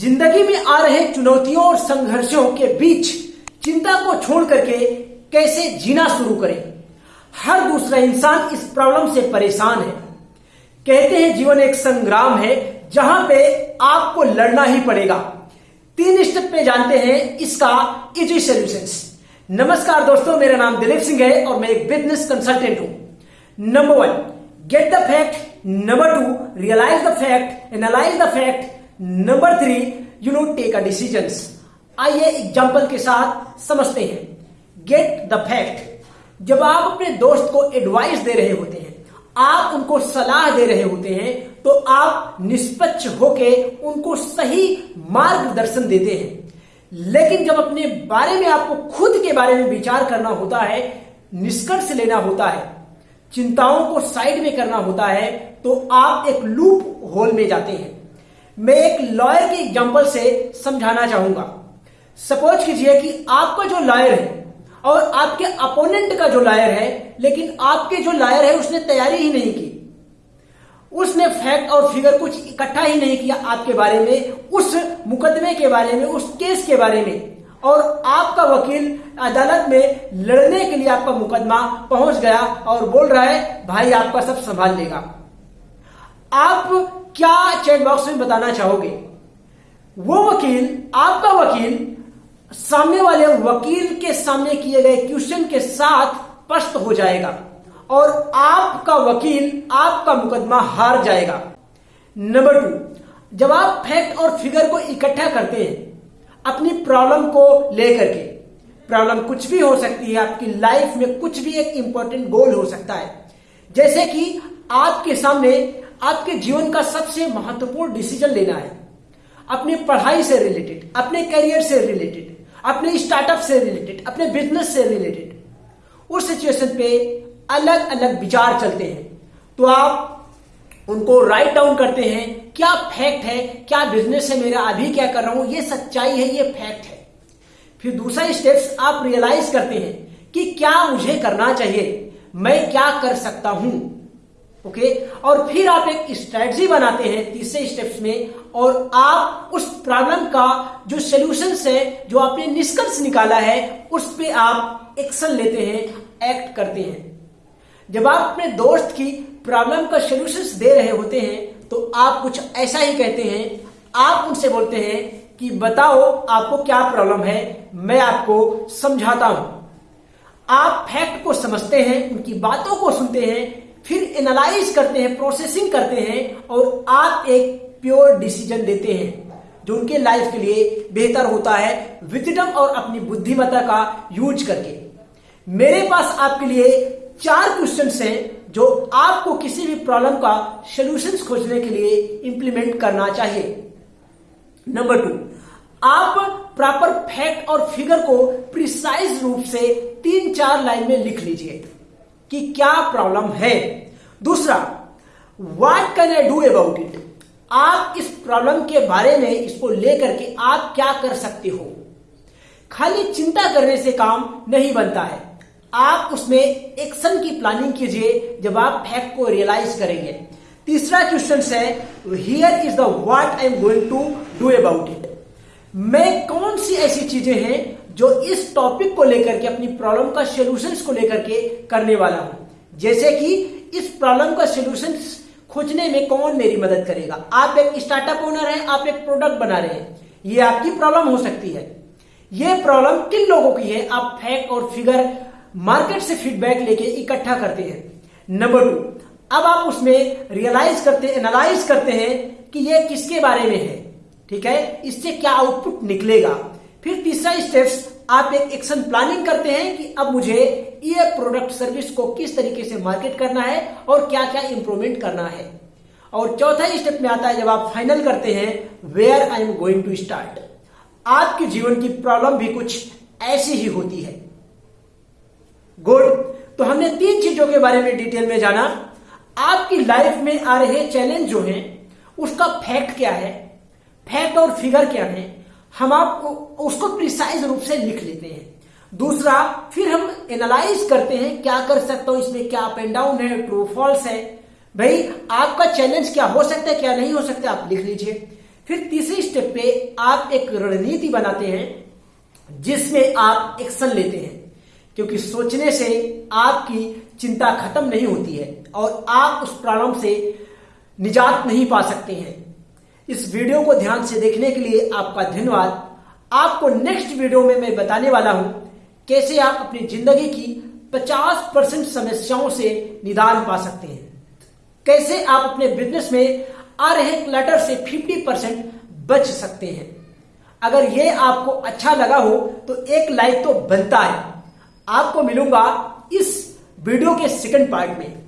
ज़िंदगी में आ रहे चुनौतियों और संघर्षों के बीच चिंता को छोड़ करके कैसे जीना शुरू करें? हर दूसरा इंसान इस प्रॉब्लम से परेशान है। कहते हैं जीवन एक संग्राम है, जहाँ पे आपको लड़ना ही पड़ेगा। तीन स्टेप पे जानते हैं इसका इजी सोल्यूशंस नमस्कार दोस्तों, मेरा नाम दिलीप सिंह है और मैं एक बिज़नेस कंसल्टेंट हूँ। Number one get the fact number two realise the fact analyse the fact number three you know take a decision आइए एग्ज़ाम्पल के साथ समझते हैं। गेट द फैक्ट जब आप अपने दोस्त को एडवाइस दे रहे होते हैं, आप उनको सलाह दे रहे होते हैं तो आप निष्पक्ष होके उनको सही मार्गदर्शन देते हैं। लेकिन जब अपने बारे में आपको खुद के बारे में विचार करना होता है, निष्कर्ष लेना होता है, चिंताओं को साइड में करना होता है तो आप एक लूप होल में जाते हैं। मैं एक लॉयर के एग्ज़ाम्पल से समझाना चाहूँगा। सपोज़ कीजिए कि आपका जो लॉयर है और आपके अपोनेंट का जो लॉयर है, लेकिन आपके जो लॉयर है, उसने तैयारी ही नहीं की। उसने फैक्ट और फिगर कुछ इकट्ठा ही नहीं किया आपके बारे में, उस मुकदमे के बारे में, उस केस के बारे में। और आपका वकील अदालत में लड़ने के लिए आपका मुकदमा पहुँच गया और बोल रहा है, भाई, आपका सब संभाल लेगा। आप क्या चैट बॉक्स में बताना चाहोगे? वो वकील, आपका वकील, सामने वाले वकील के सामने किए गए क्वेश्चन के साथ स्पष्ट हो जाएगा और आपका वकील, आपका मुकदमा हार जाएगा। नंबर टू जब आप फैक्ट और फिगर को इकट्ठा करते हैं, अपनी प्रॉब्लम को लेकर के प्रॉब्लम कुछ भी हो सकती है, आपकी लाइफ में कुछ भी एक इंपॉर्टेंट गोल हो सकता है। जैसे कि आपके सामने आपके जीवन का सबसे महत्वपूर्ण डिसीज़न लेना है। अपनी पढ़ाई से रिलेटेड अपने करियर से रिलेटेड अपने स्टार्टअप से रिलेटेड अपने बिज़नेस से रिलेटेड उस सिचुएशन पे अलग अलग विचार चलते हैं। तो आप उनको राइट डाउन करते हैं, क्या फैक्ट है, क्या बिज़नेस है, मेरा अभी क्या कर रहा हूँ, ये सच्चाई है, ये फैक्ट है। फिर दूसरा स्टेप्स आप रियलाइज़ करते हैं कि क्या मुझे करना चाहिए, मैं क्या कर सकता हूँ। Okay okay? और फिर आप एक स्ट्रेटजी बनाते हैं तीसरे स्टेप्स में और आप उस प्रॉब्लम का जो सोल्यूशन है, जो आपने निष्कर्ष निकाला है, उस पर आप एक्शन लेते हैं एक्ट करते हैं। जब आप अपने दोस्त की प्रॉब्लम का सोल्यूशन दे रहे होते हैं तो आप कुछ ऐसा ही कहते हैं। आप उनसे बोलते हैं कि, बताओ आपको क्या प्रॉब्लम है? मैं आपको समझाता हूँ। आप फैक्ट को समझते हैं, उनकी बातों को सुनते हैं फिर एनालाइज करते हैं प्रोसेसिंग करते हैं और आप एक प्योर डिसीज़न देते हैं, जो उनके लाइफ के लिए बेहतर होता है विजडम और अपनी बुद्धिमत्ता का यूज़ करके। मेरे पास आपके लिए चार क्वेश्चन हैं, जो आपको किसी भी प्रॉब्लम का सोल्यूशन खोजने के लिए इंप्लीमेंट करना चाहिए। नंबर टू आप प्रॉपर फैक्ट और फिगर को प्रिसाइज रूप से तीन चार लाइन में लिख लीजिए। कि क्या प्रॉब्लम है? दूसरा what can I do about it आप इस प्रॉब्लम के बारे में इसको लेकर के आप क्या कर सकते हो? खाली चिंता करने से काम नहीं बनता है। आप उसमें एक्शन की प्लानिंग कीजिए जब आप फैक्ट को रियलाइज़ करेंगे। तीसरा क्वेश्चन है here is the what I am going to do about it मैं कौन सी ऐसी चीज़ें हैं जो इस टॉपिक को लेकर के, अपनी प्रॉब्लम का सोल्यूशन को लेकर के करने वाला हूँ। जैसे कि इस प्रॉब्लम का सोल्यूशन खोजने में कौन मेरी मदद करेगा? आप एक स्टार्टअप ओनर हैं, आप एक प्रोडक्ट बना रहे हैं। ये आपकी प्रॉब्लम हो सकती है। ये प्रॉब्लम किन लोगों की है? आप फैक्ट और फिगर मार्केट से फीडबैक लेके इकट्ठा करते हैं। नंबर टू अब आप उसमें रियलाइज़ करते एनालाइज करते हैं कि ये किसके बारे में है। ठीक है? इससे क्या आउटपुट निकलेगा? फिर तीसरा स्टेप्स आप एक एक्शन प्लानिंग करते हैं कि अब मुझे ये प्रोडक्ट सर्विस को किस तरीके से मार्केट करना है और क्या क्या इंप्रूवमेंट करना है। और चौथा स्टेप में आता है जब आप फाइनल करते हैं where I am going to start आपके जीवन की प्रॉब्लम भी कुछ ऐसी ही होती है। गुड तो हमने तीन चीज़ों के बारे में डिटेल में जाना। आपकी लाइफ में आ रहे चैलेंज जो हैं, उसका फैक्ट क्या है? फैक्ट और फिगर क्या है? हम आपको उसको प्रिसाइज रूप से लिख लेते हैं। दूसरा, फिर हम एनालाइज करते हैं क्या कर सकता हूँ, इसमें क्या अप एंड डाउन है ट्रू फॉल्स है। भाई, आपका चैलेंज क्या हो सकता है, क्या नहीं हो सकता, आप लिख लीजिए। फिर तीसरे स्टेप पे आप एक रणनीति बनाते हैं, जिसमें आप एक्शन लेते हैं। क्योंकि सोचने से आपकी चिंता खत्म नहीं होती है और आप उस प्रॉब्लम से निजात नहीं पा सकते हैं। इस वीडियो को ध्यान से देखने के लिए आपका धन्यवाद। आपको नेक्स्ट वीडियो में मैं बताने वाला हूँ कैसे आप अपनी ज़िंदगी की 50 परसेंट समस्याओं से निदान पा सकते हैं। कैसे आप अपने बिज़नेस में आ रहे क्लटर से 50 परसेंट बच सकते हैं। अगर यह आपको अच्छा लगा हो तो एक लाइक तो बनता है। आपको मिलूँगा इस वीडियो के सेकंड पार्ट में।